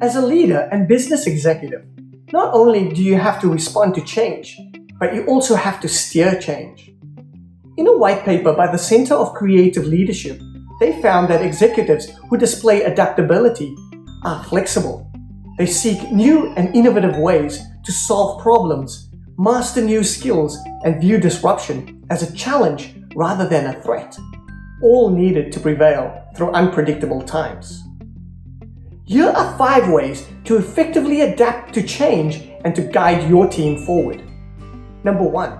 As a leader and business executive, not only do you have to respond to change, but you also have to steer change. In a white paper by the Center of Creative Leadership, they found that executives who display adaptability are flexible. They seek new and innovative ways to solve problems, master new skills, and view disruption as a challenge rather than a threat, all needed to prevail through unpredictable times. Here are five ways to effectively adapt to change and to guide your team forward. Number one,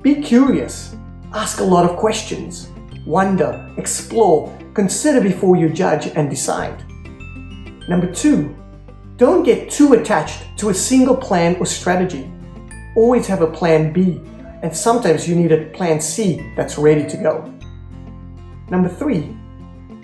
be curious. Ask a lot of questions. Wonder, explore, consider before you judge and decide. Number two, don't get too attached to a single plan or strategy. Always have a plan B, and sometimes you need a plan C that's ready to go. Number three,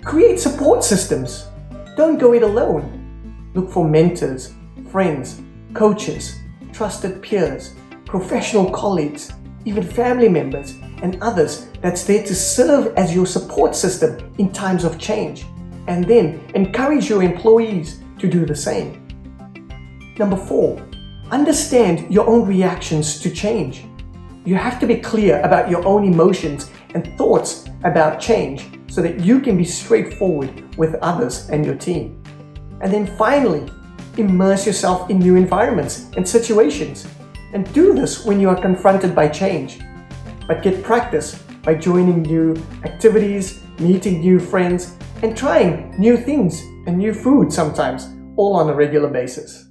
create support systems. Don't go it alone. Look for mentors, friends, coaches, trusted peers, professional colleagues, even family members, and others that's there to serve as your support system in times of change. And then encourage your employees to do the same. Number four, understand your own reactions to change. You have to be clear about your own emotions and thoughts about change so that you can be straightforward with others and your team. And then finally, immerse yourself in new environments and situations. And do this when you are confronted by change. But get practice by joining new activities, meeting new friends, and trying new things and new food sometimes, all on a regular basis.